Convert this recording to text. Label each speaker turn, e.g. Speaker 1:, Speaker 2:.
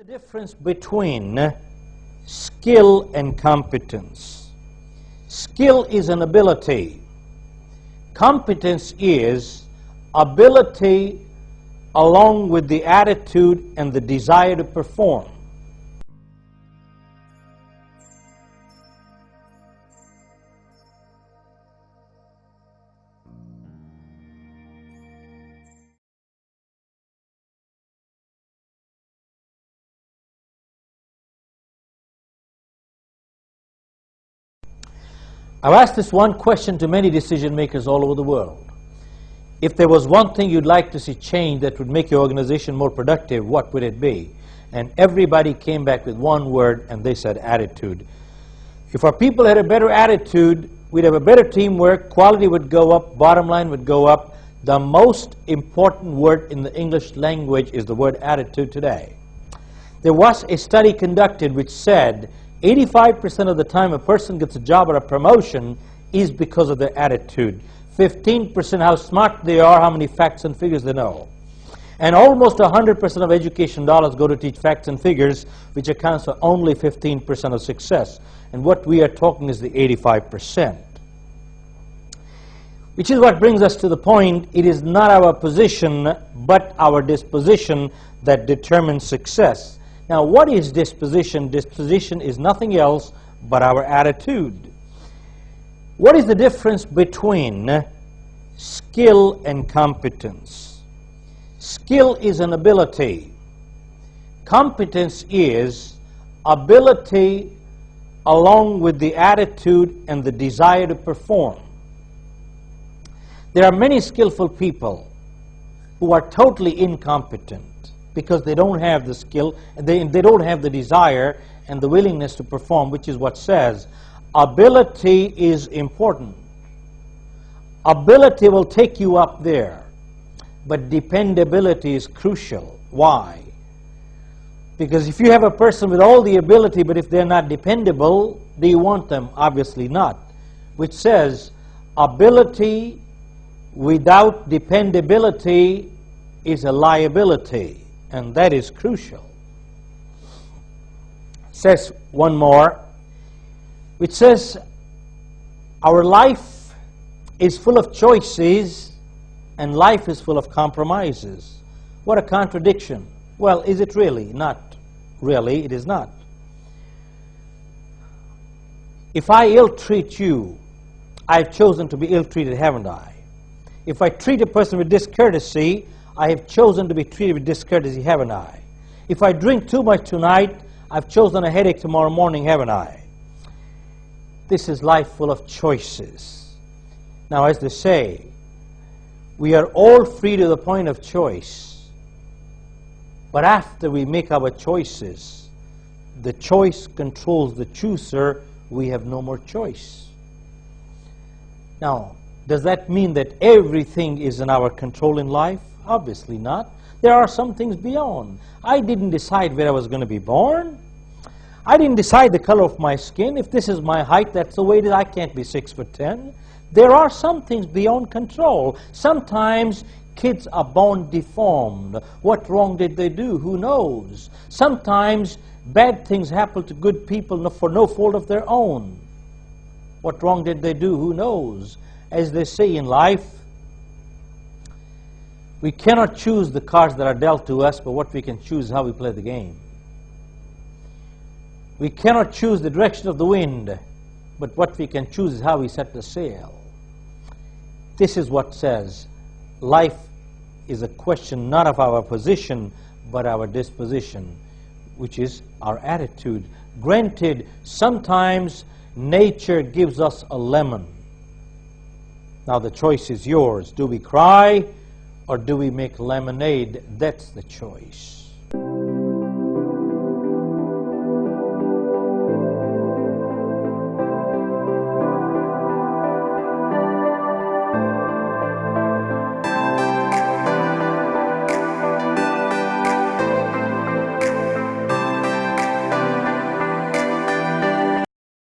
Speaker 1: the difference between skill and competence? Skill is an ability. Competence is ability along with the attitude and the desire to perform. I've asked this one question to many decision makers all over the world. If there was one thing you'd like to see change that would make your organization more productive, what would it be? And everybody came back with one word, and they said attitude. If our people had a better attitude, we'd have a better teamwork, quality would go up, bottom line would go up. The most important word in the English language is the word attitude today. There was a study conducted which said 85% of the time a person gets a job or a promotion is because of their attitude. 15% how smart they are, how many facts and figures they know. And almost 100% of education dollars go to teach facts and figures, which accounts for only 15% of success. And what we are talking is the 85%. Which is what brings us to the point, it is not our position, but our disposition that determines success. Now, what is disposition? Disposition is nothing else but our attitude. What is the difference between skill and competence? Skill is an ability. Competence is ability along with the attitude and the desire to perform. There are many skillful people who are totally incompetent because they don't have the skill, they, they don't have the desire and the willingness to perform, which is what says ability is important. Ability will take you up there, but dependability is crucial. Why? Because if you have a person with all the ability, but if they're not dependable, do you want them? Obviously not. Which says ability without dependability is a liability and that is crucial. Says one more, which says our life is full of choices and life is full of compromises. What a contradiction. Well, is it really? Not really, it is not. If I ill treat you, I've chosen to be ill treated, haven't I? If I treat a person with discourtesy, I have chosen to be treated with discourtesy, haven't I? If I drink too much tonight, I've chosen a headache tomorrow morning, haven't I? This is life full of choices. Now, as they say, we are all free to the point of choice. But after we make our choices, the choice controls the chooser, we have no more choice. Now, does that mean that everything is in our control in life? Obviously not. There are some things beyond. I didn't decide where I was going to be born. I didn't decide the color of my skin. If this is my height, that's the way that I can't be six foot ten. There are some things beyond control. Sometimes kids are born deformed. What wrong did they do? Who knows? Sometimes bad things happen to good people for no fault of their own. What wrong did they do? Who knows? As they say in life, we cannot choose the cards that are dealt to us, but what we can choose is how we play the game. We cannot choose the direction of the wind, but what we can choose is how we set the sail. This is what says life is a question not of our position, but our disposition, which is our attitude. Granted, sometimes nature gives us a lemon. Now the choice is yours. Do we cry? Or do we make lemonade? That's the choice.